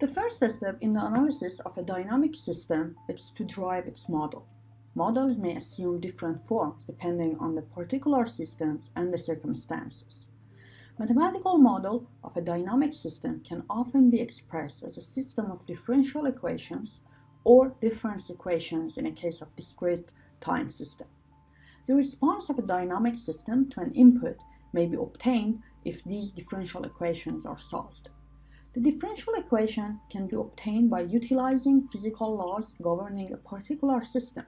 The first step in the analysis of a dynamic system is to drive its model. Models may assume different forms depending on the particular systems and the circumstances. Mathematical model of a dynamic system can often be expressed as a system of differential equations or difference equations in a case of discrete time system. The response of a dynamic system to an input may be obtained if these differential equations are solved. The differential equation can be obtained by utilizing physical laws governing a particular system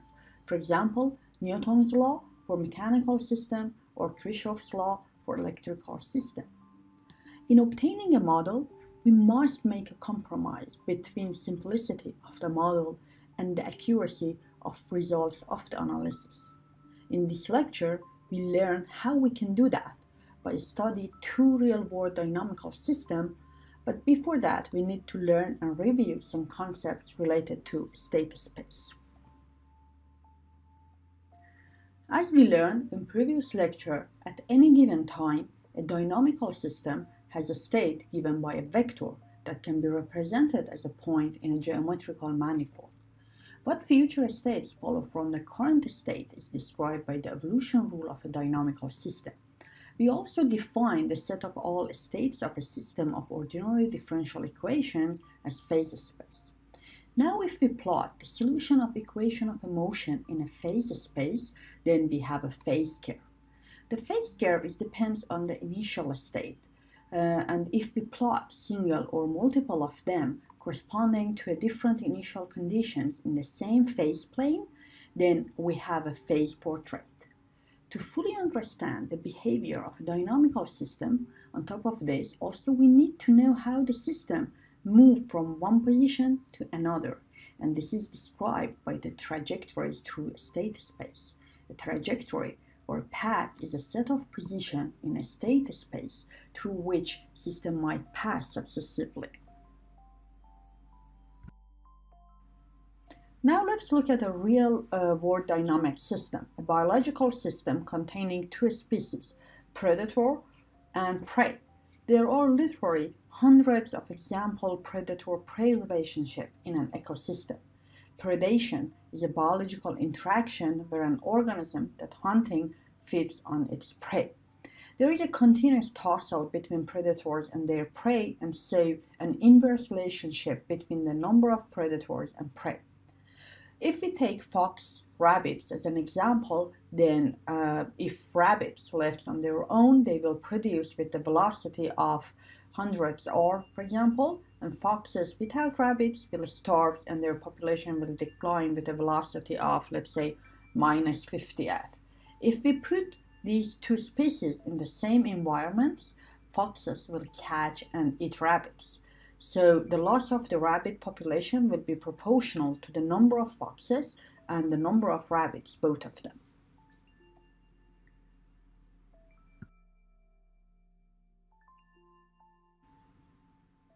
for example, Newton's law for mechanical system or Kirchhoff's law for electrical system. In obtaining a model, we must make a compromise between simplicity of the model and the accuracy of results of the analysis. In this lecture, we learn how we can do that by studying two real-world dynamical systems, but before that, we need to learn and review some concepts related to state space. As we learned in previous lecture, at any given time, a dynamical system has a state given by a vector that can be represented as a point in a geometrical manifold. What future states follow from the current state is described by the evolution rule of a dynamical system. We also define the set of all states of a system of ordinary differential equations as phase space. Now if we plot the solution of equation of a motion in a phase space, then we have a phase curve. The phase curve is depends on the initial state, uh, and if we plot single or multiple of them corresponding to a different initial conditions in the same phase plane, then we have a phase portrait. To fully understand the behavior of a dynamical system, on top of this, also we need to know how the system move from one position to another, and this is described by the trajectories through state space. A trajectory or path is a set of position in a state space through which system might pass successively. Now let's look at a real uh, world dynamic system, a biological system containing two species, predator and prey. There are literally hundreds of example predator-prey relationship in an ecosystem. Predation is a biological interaction where an organism that hunting feeds on its prey. There is a continuous tussle between predators and their prey and so an inverse relationship between the number of predators and prey. If we take fox rabbits as an example, then uh, if rabbits left on their own, they will produce with the velocity of hundreds or, for example, and foxes without rabbits will starve and their population will decline with a velocity of, let's say, minus 50 at. If we put these two species in the same environments, foxes will catch and eat rabbits. So the loss of the rabbit population will be proportional to the number of foxes and the number of rabbits, both of them.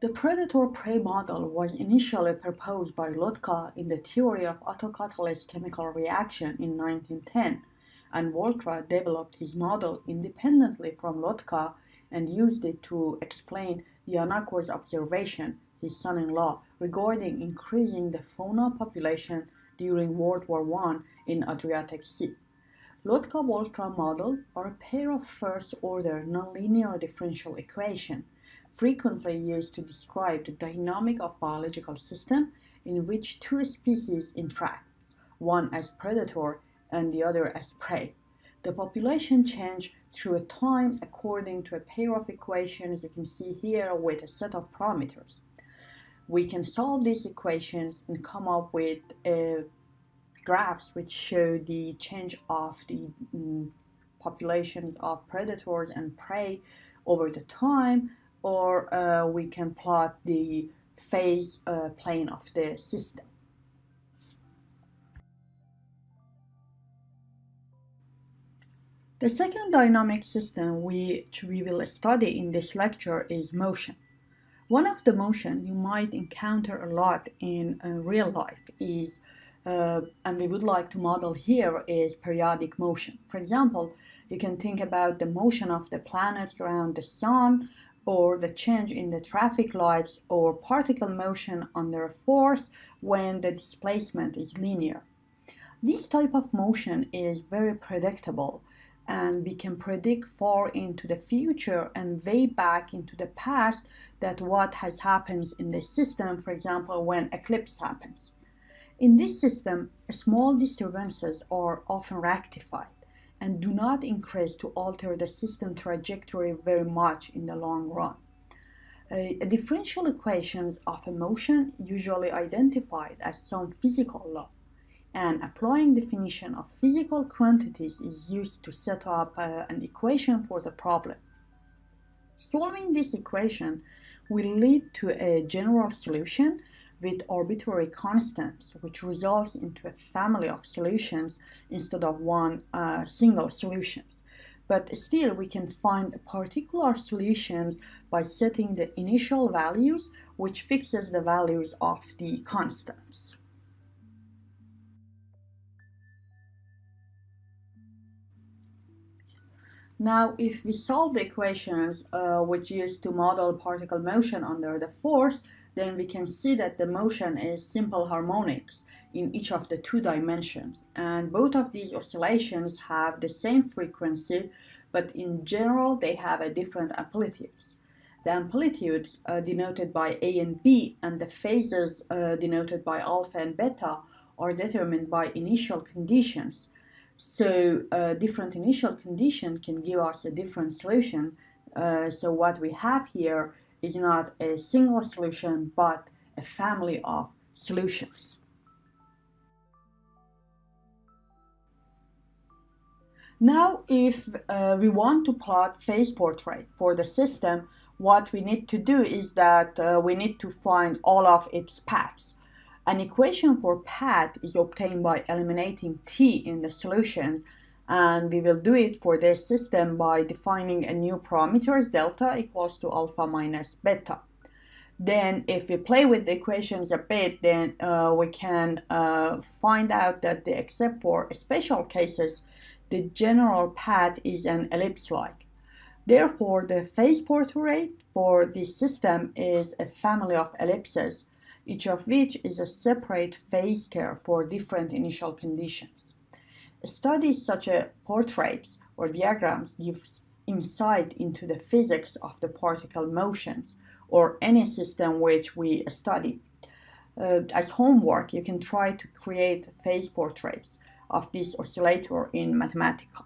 The predator-prey model was initially proposed by Lotka in the theory of autocatalyst chemical reaction in 1910, and Volterra developed his model independently from Lotka and used it to explain D'Ancona's observation, his son-in-law, regarding increasing the fauna population during World War I in Adriatic Sea. Lotka-Volterra model are a pair of first-order nonlinear differential equations frequently used to describe the dynamic of biological system in which two species interact, one as predator and the other as prey. The population change through a time according to a pair of equations you can see here with a set of parameters. We can solve these equations and come up with uh, graphs which show the change of the mm, populations of predators and prey over the time or uh, we can plot the phase uh, plane of the system. The second dynamic system which we will study in this lecture is motion. One of the motion you might encounter a lot in uh, real life is, uh, and we would like to model here, is periodic motion. For example, you can think about the motion of the planets around the sun or the change in the traffic lights or particle motion under a force when the displacement is linear. This type of motion is very predictable and we can predict far into the future and way back into the past that what has happened in the system, for example, when eclipse happens. In this system, small disturbances are often rectified and do not increase to alter the system trajectory very much in the long run. Differential equations of a motion usually identified as some physical law and applying definition of physical quantities is used to set up uh, an equation for the problem. Solving this equation will lead to a general solution with arbitrary constants, which results into a family of solutions instead of one uh, single solution. But still, we can find a particular solutions by setting the initial values, which fixes the values of the constants. Now, if we solve the equations uh, which used to model particle motion under the force, then we can see that the motion is simple harmonics in each of the two dimensions. And both of these oscillations have the same frequency, but in general they have a different amplitudes. The amplitudes uh, denoted by A and B and the phases uh, denoted by alpha and beta are determined by initial conditions. So a different initial condition can give us a different solution. Uh, so what we have here is not a single solution, but a family of solutions. Now, if uh, we want to plot phase portrait for the system, what we need to do is that uh, we need to find all of its paths. An equation for path is obtained by eliminating t in the solutions and we will do it for this system by defining a new parameters delta equals to alpha minus beta. Then if we play with the equations a bit, then uh, we can uh, find out that the, except for special cases, the general path is an ellipse-like. Therefore, the phase portrait for this system is a family of ellipses, each of which is a separate phase curve for different initial conditions. Studies such as portraits or diagrams give insight into the physics of the particle motions or any system which we study. Uh, as homework, you can try to create phase portraits of this oscillator in Mathematica.